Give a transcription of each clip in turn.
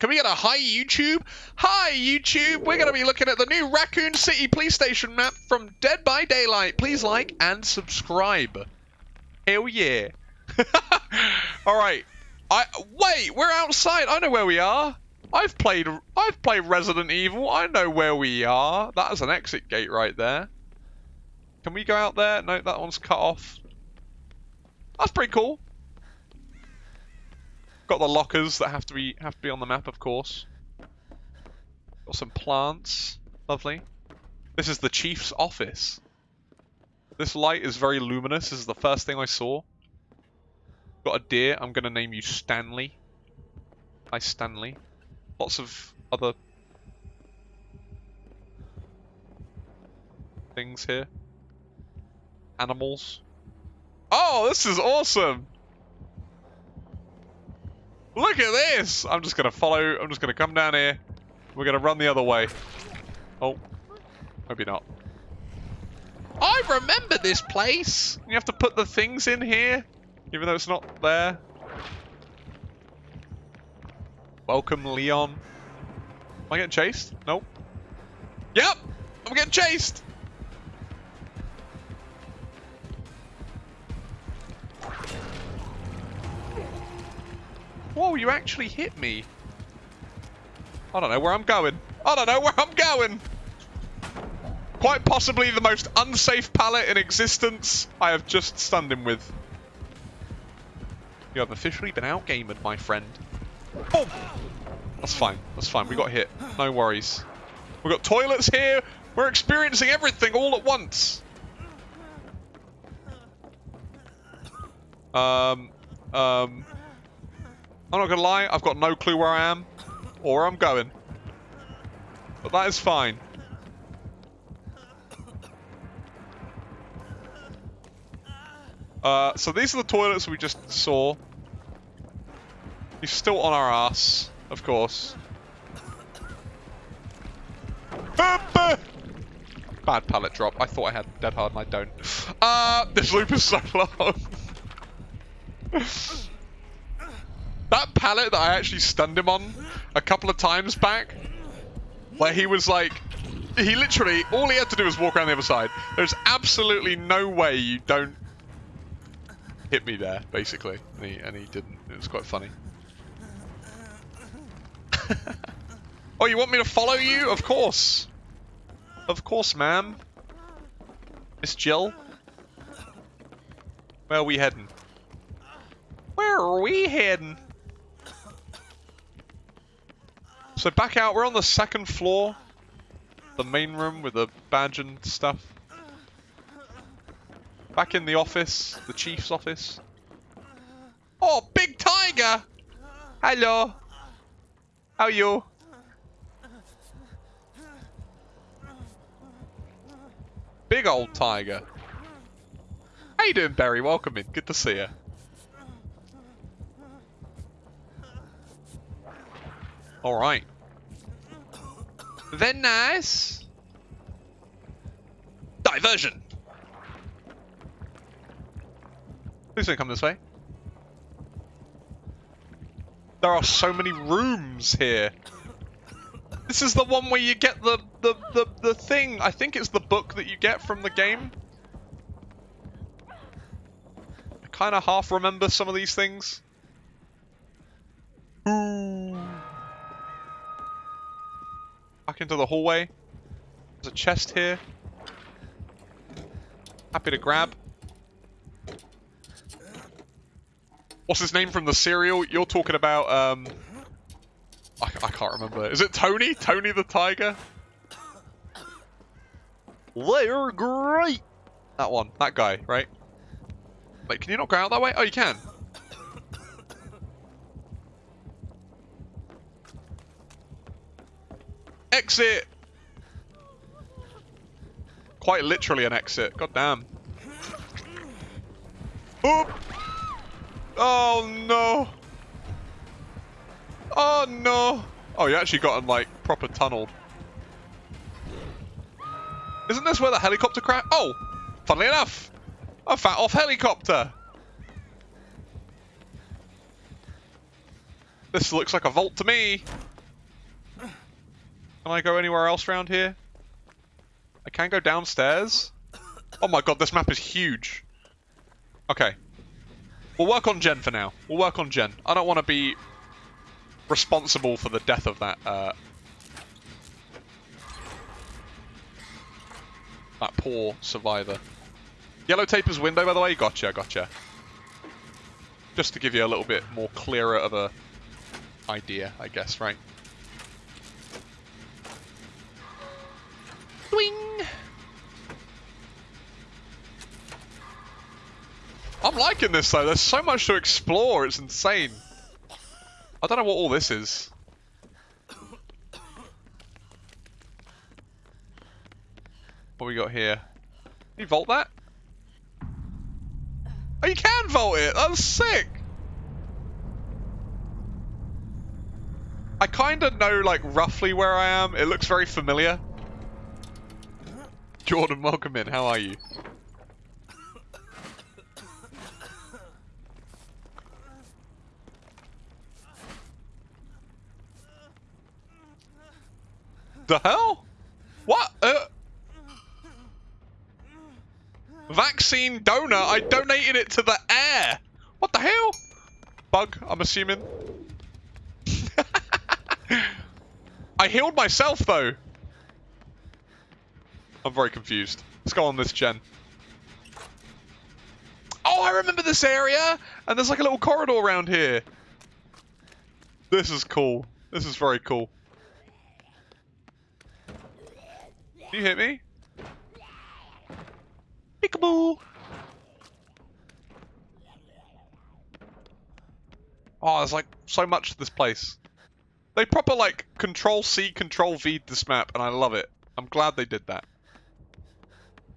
Can we get a hi YouTube? Hi YouTube! We're going to be looking at the new Raccoon City police station map from Dead by Daylight. Please like and subscribe. Hell yeah. Alright. I wait, we're outside. I know where we are. I've played I've played Resident Evil. I know where we are. That is an exit gate right there. Can we go out there? No, that one's cut off. That's pretty cool. Got the lockers that have to be have to be on the map, of course. Got some plants. Lovely. This is the chief's office. This light is very luminous. This is the first thing I saw. Got a deer. I'm going to name you Stanley. Hi, Stanley. Lots of other things here. Animals. Oh, this is awesome! Look at this! I'm just gonna follow, I'm just gonna come down here. We're gonna run the other way. Oh, maybe not. I remember this place! You have to put the things in here, even though it's not there. Welcome, Leon. Am I getting chased? Nope. Yep! I'm getting chased! Whoa, you actually hit me. I don't know where I'm going. I don't know where I'm going. Quite possibly the most unsafe pallet in existence I have just stunned him with. You have officially been outgamed, my friend. Oh! That's fine. That's fine. We got hit. No worries. We've got toilets here. We're experiencing everything all at once. Um, um, I'm not gonna lie, I've got no clue where I am or where I'm going. But that is fine. Uh, so these are the toilets we just saw. He's still on our ass, of course. Bad pallet drop. I thought I had dead hard and I don't. Uh, this loop is so long. That pallet that I actually stunned him on a couple of times back, where he was like, he literally, all he had to do was walk around the other side. There's absolutely no way you don't hit me there, basically. And he, and he didn't. It was quite funny. oh, you want me to follow you? Of course. Of course, ma'am. Miss Jill. Where are we heading? Where are we heading? So back out, we're on the second floor. The main room with the badge and stuff. Back in the office, the chief's office. Oh, big tiger! Hello. How are you? Big old tiger. How you doing, Barry? Welcome in. Good to see you. Alright. Then nice. Diversion! Please don't come this way. There are so many rooms here. This is the one where you get the, the, the, the thing. I think it's the book that you get from the game. I kind of half remember some of these things. Ooh. Back into the hallway. There's a chest here. Happy to grab. What's his name from the cereal? You're talking about, um... I, I can't remember. Is it Tony? Tony the Tiger? They're great! That one. That guy, right? Wait, can you not go out that way? Oh, you can. Exit! Quite literally an exit. God damn. Oop! Oh no! Oh no! Oh, you actually got him like proper tunneled. Isn't this where the helicopter crash? Oh! Funnily enough! A fat off helicopter! This looks like a vault to me. Can I go anywhere else around here? I can't go downstairs. Oh my god, this map is huge. Okay. We'll work on gen for now. We'll work on gen. I don't want to be responsible for the death of that uh, that poor survivor. Yellow tape is window, by the way. Gotcha, gotcha. Just to give you a little bit more clearer of a idea, I guess, right? I'm liking this though. There's so much to explore. It's insane. I don't know what all this is. What we got here? Can you vault that? Oh, you can vault it! That's sick! I kind of know, like, roughly where I am. It looks very familiar. Jordan, welcome in. How are you? The hell? What? Uh, vaccine donor? I donated it to the air. What the hell? Bug, I'm assuming. I healed myself, though. I'm very confused. Let's go on this gen. Oh, I remember this area! And there's like a little corridor around here. This is cool. This is very cool. Can you hit me? Peekaboo! Oh, there's like so much to this place. They proper like control C, control V this map, and I love it. I'm glad they did that.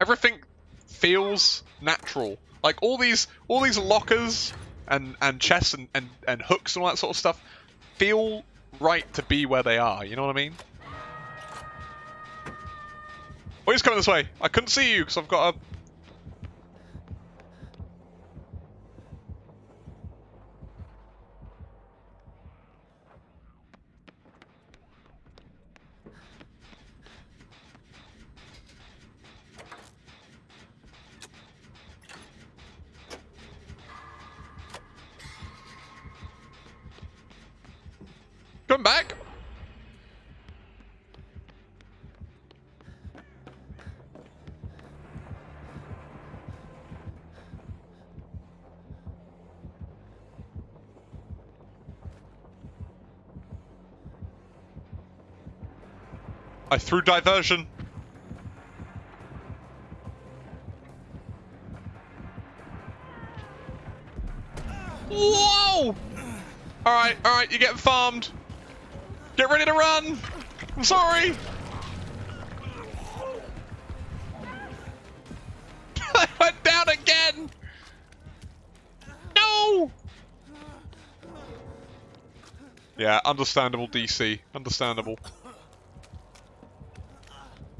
Everything feels natural. Like all these all these lockers and and chests and, and, and hooks and all that sort of stuff feel right to be where they are, you know what I mean? Oh, he's coming this way. I couldn't see you because I've got a... Come back! I threw diversion. Whoa! Alright, alright, you're getting farmed. Get ready to run! I'm sorry! I went down again! No! Yeah, understandable DC. Understandable.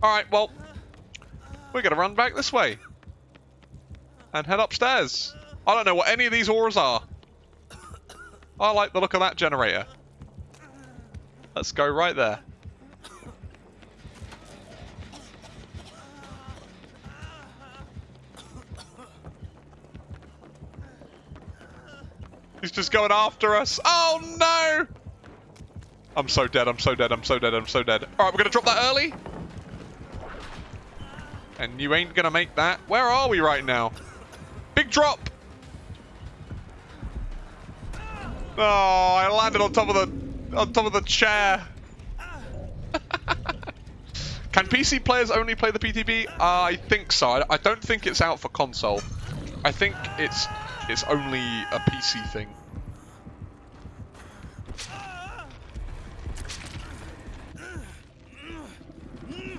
Alright, well, we're going to run back this way. And head upstairs. I don't know what any of these auras are. I like the look of that generator. Let's go right there. He's just going after us. Oh no! I'm so dead, I'm so dead, I'm so dead, I'm so dead. Alright, we're gonna drop that early. And you ain't gonna make that. Where are we right now? Big drop! Oh, I landed on top of the on top of the chair. Can PC players only play the PTB? Uh, I think so. I, I don't think it's out for console. I think it's it's only a PC thing.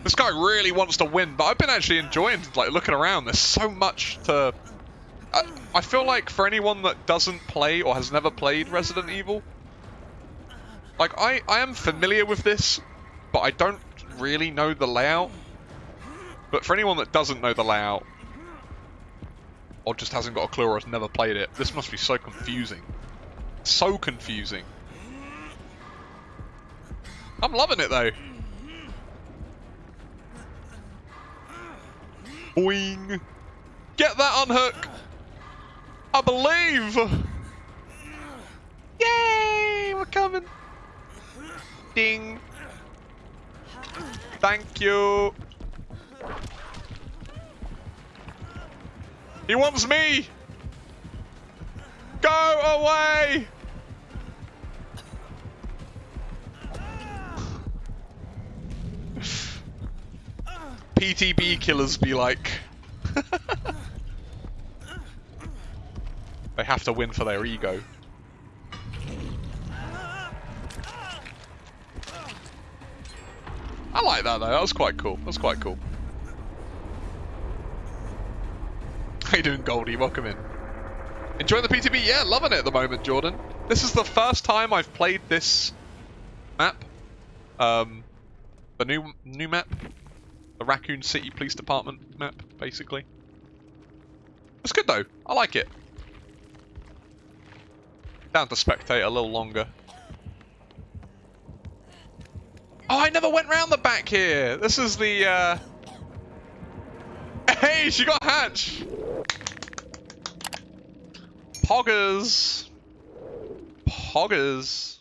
This guy really wants to win, but I've been actually enjoying like looking around. There's so much to. I, I feel like for anyone that doesn't play or has never played Resident Evil, like I I am familiar with this, but I don't really know the layout. But for anyone that doesn't know the layout, or just hasn't got a clue or has never played it, this must be so confusing. So confusing. I'm loving it though. Boing. Get that unhook. I believe. Yay! We're coming. Ding. Thank you. He wants me. Go away. PTB killers be like. they have to win for their ego. I like that though, that was quite cool. That was quite cool. How you doing, Goldie? Welcome in. Enjoying the PTB? Yeah, loving it at the moment, Jordan. This is the first time I've played this map. Um, the new new map, the Raccoon City Police Department map, basically. It's good though. I like it. Down to spectate a little longer. Oh, I never went round the back here. This is the. Uh... Hey, she got hatch. Poggers. Poggers.